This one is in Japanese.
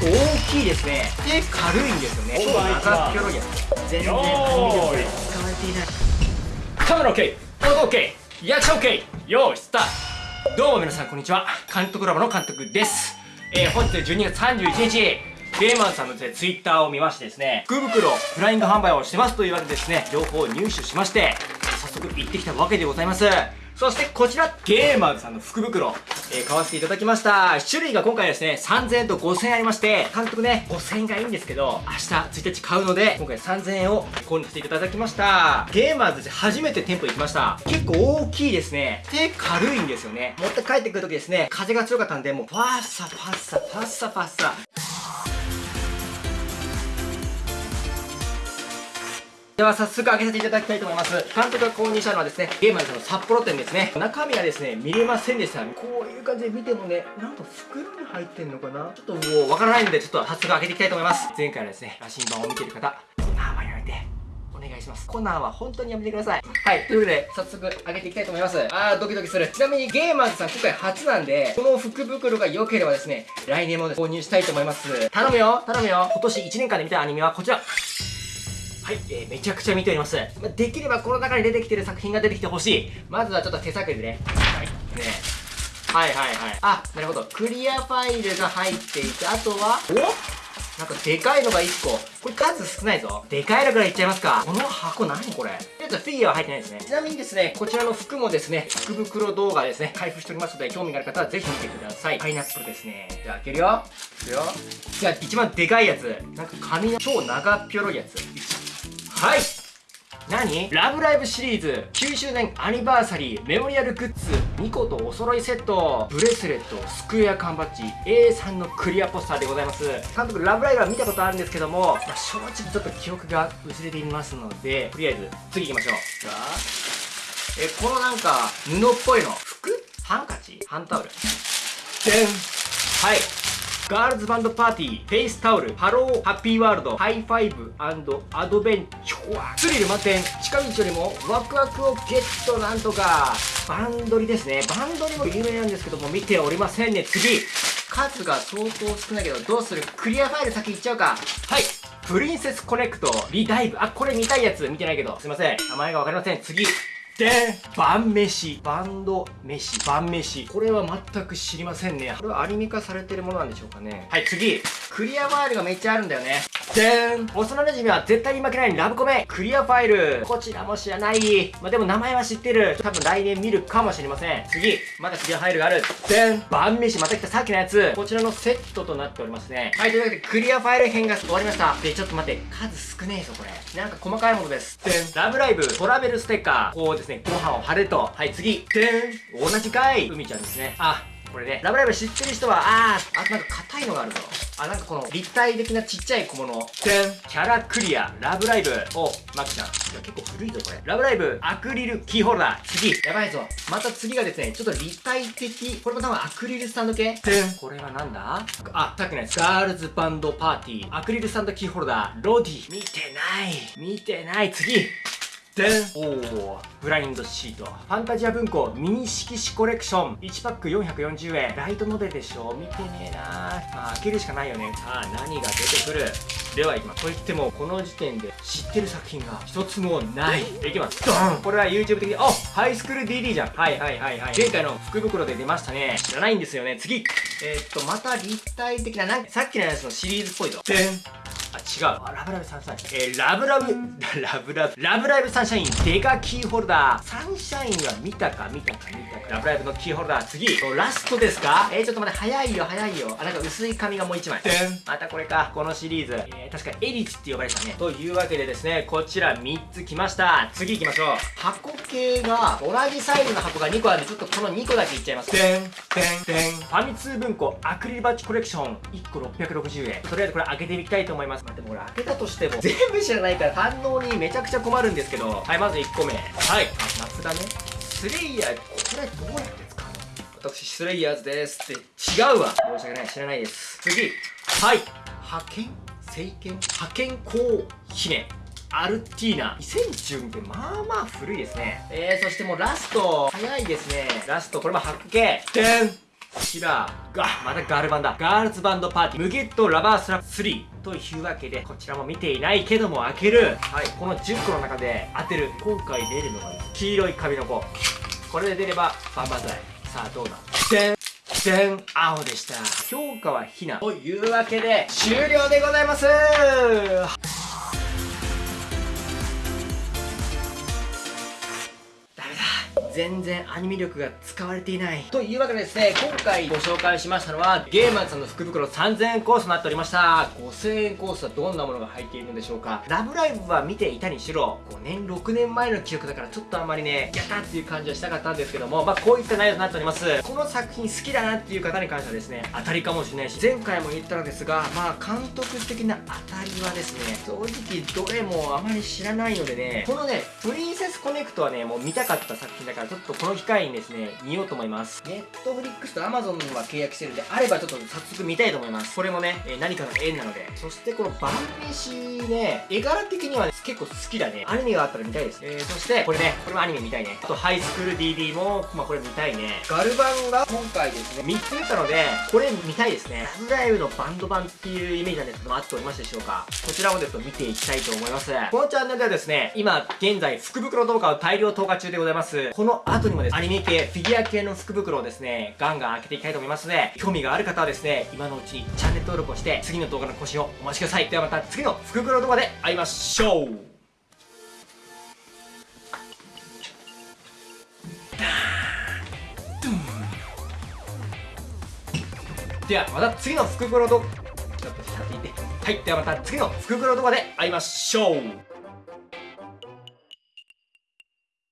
構大きいですね。で軽いんですよね。超長っぴょろいやつ全然アニメでこれ使われていないカメラ OK 音 OK リアクション OK よーいスタート。どうも皆さんこんにちは。監督ラボの監督です。えー、本日12月31日。ゲーマンさんのツイッターを見ましてですね、福袋。フライング販売をしてますというわけでですね、情報を入手しまして、早速行ってきたわけでございます。そしてこちら、ゲーマーズさんの福袋、えー、買わせていただきました。種類が今回ですね、3000円と5000円ありまして、監督ね、5000円がいいんですけど、明日1日買うので、今回3000円を購入していただきました。ゲーマーズで初めて店舗行きました。結構大きいですね。で、軽いんですよね。持って帰ってくるときですね、風が強かったんで、もう、ファッサファッサ、ファッサファッサ。では早速開けさせていただきたいと思います。監督が購入したのはですね、ゲーマーズの札幌店ですね。中身はですね、見れませんでした。こういう感じで見てもね、なんと袋に入ってんのかな？ちょっともうわからないので、ちょっと早速開けていきたいと思います。前回のですね、羅針盤を見てる方、コナーはやめて。お願いします。コナーは本当にやめてください。はい。ということで、早速開けていきたいと思います。あー、ドキドキする。ちなみにゲーマーズさん今回初なんで、この福袋が良ければですね、来年も購入したいと思います。頼むよ頼むよ今年1年間で見たアニメはこちらはい、えー、めちゃくちゃ見ております。まできればこの中に出てきてる作品が出てきてほしい。まずはちょっと手作りでね。はい。ねはいはいはい。あ、なるほど。クリアファイルが入っていて、あとは、お？なんかでかいのが1個。これ数少ないぞ。でかいのからいっちゃいますか。この箱何これ？ちょっとフィギュアは入ってないですね。ちなみにですね、こちらの服もですね、福袋動画ですね、開封しておりますので、興味がある方はぜひ見てください。パイナップルですね。じゃあ開けるよ。いくよ。じゃあ一番でかいやつ。なんか紙の超長っぴょろいやつ。はい。何？ラブライブシリーズ9周年アニバーサリーメモリアルグッズ2個とお揃いセットブレスレットスクエア缶バッジ A3 のクリアポスターでございます。監督ラブライブは見たことあるんですけども、まあ、正直ちょっと記憶が薄れていますのでとりあえず次行きましょう。じゃあ。えこのなんか布っぽいの。服？ハンカチ？ハンタオル？でん。はいガールズバンドパーティー、フェイスタオル、ハローハッピーワールド、ハイファイブアンドベンチョア、スリル満点、近道よりもワクワクをゲットなんとか、バンドリですね。バンドリも有名なんですけども、見ておりませんね。次数が相当少ないけど、どうする？クリアファイル先行っちゃうか。はいプリンセスコネクト、リダイブ。あ、これ見たいやつ見てないけど。すいません。名前がわかりません。次。で晩飯バンド飯晩飯。これは全く知りませんね。これはアニメ化されてるものなんでしょうかね。はい次。クリアファイルがめっちゃあるんだよねでーん。幼馴染は絶対に負けないラブコメ。クリアファイル。こちらも知らない。まあ、でも名前は知ってる。多分来年見るかもしれません。次。まだクリアファイルがある。でん。晩飯また来たさっきのやつ。こちらのセットとなっておりますね。はいというわけでクリアファイル編が終わりました。でちょっと待って。数少ねえぞこれ。なんか細かいものです。でん。ラブライブ。トラベルステッカー。こうですね。ご飯を貼ると。はい次。でん。同じかい海ちゃんですね。あこれね。ラブライブ知ってる人はあーあとなんか硬いのがあるぞあ、なんかこの立体的なちっちゃい小物。でんキャラクリア、ラブライブ。お、マキちゃん。いや、結構古いぞ、これ。ラブライブ、アクリルキーホルダー。次。やばいぞ。また次がですね、ちょっと立体的。これも多分アクリルスタンド系。でんこれはなんだ？あ、さっきのやつ。ガールズバンドパーティー。アクリルスタンドキーホルダー。ロディ。見てない。見てない。次。でんおおブラインドシート。ファンタジア文庫ミニ色紙コレクション。1パック440円。ライトノベルでしょ？見てねえな。まあ開けるしかないよね。さあ何が出てくる？ではいきますといってもこの時点で知ってる作品が一つもない。いきます。ドン！これは YouTube 的にあハイスクール DD じゃん。はいはいはいはい。前回の福袋で出ましたね。知らないんですよね。次。えー、っとまた立体的ななんかさっきのやつのシリーズっぽいぞ。でん、違う。あ、ラブライブサンシャイン。えー、ラブラブ、ラブラブ、ラブライブサンシャイン、デカキーホルダー。サンシャインは見たか見たか見たか。ラブライブのキーホルダー。次。ラストですか？えー、ちょっと待って、早いよ、早いよ。あ、なんか薄い紙がもう一枚。またこれか。このシリーズ。えー、確かエリチって呼ばれたね。というわけでですね、こちら3つ来ました。次行きましょう。箱系が、同じサイズの箱が2個あるんで、ちょっとこの2個だけいっちゃいます。でん、でん、でん。ファミ通文庫アクリルバッジコレクション。1個660円。とりあえずこれ開けてみたいと思います。待って、これ開けたとしても。全部知らないから反応にめちゃくちゃ困るんですけど。はいまず1個目。はい。夏だね。スレイヤー。これどうやって使うの？私スレイヤーズですって。違うわ。申し訳ない。知らないです。次。はい。派遣？聖剣派遣公姫アルティーナ。2010ってまあまあ古いですね。えー、そしてもうラスト。早いですね。ラスト。これも発見。でんこちらがまたガールバンだ。ガールズバンドパーティームゲットラバースラップ3というわけでこちらも見ていないけども開ける。はいこの10個の中で当てる。今回出るのがです黄色い髪の子。これで出ればバンバンザイさあどうだ？でんでん青でした。評価はひな。というわけで終了でございます。全然アニメ力が使われていない。というわけでですね今回ご紹介しましたのはゲーマーさんの福袋3000円コースとなっておりました。5000円コースはどんなものが入っているのでしょうか。ラブライブは見ていたにしろ5年6年前の記憶だからちょっとあんまりねやったっていう感じはしたかったんですけどもまあこういった内容となっております。この作品好きだなっていう方に関してはですね当たりかもしれないし前回も言ったのですがまあ監督的な当たりはですね正直どれもあまり知らないのでねこのねプリンセスコネクトはねもう見たかった作品だからちょっとこの機会にですね見ようと思います。ネットフリックスとアマゾンは契約してるんであればちょっと早速見たいと思います。これもね、えー何かの縁なので。そしてこの晩飯ね絵柄的には、ね、結構好きだね。アニメがあったら見たいです、えー、そしてこれねこれもアニメ見たいね。あとハイスクール DD もまあこれ見たいね。ガルバンが今回ですね。3つ出たのでこれ見たいですね。ラブライブのバンド版っていうイメージなんですけども合っておりますでしょうか。こちらをですね見ていきたいと思います。このチャンネルではですね今現在福袋動画を大量投下中でございます。この後にもですアニメ系フィギュア系の福袋をですねガンガン開けていきたいと思いますので興味がある方はですね今のうちにチャンネル登録をして次の動画の更新をお待ちください。ではまた次の福袋動画で会いましょう。ではまた次の福袋動画ちょっと下っていて。はい。ではまた次の福袋動画で会いましょう。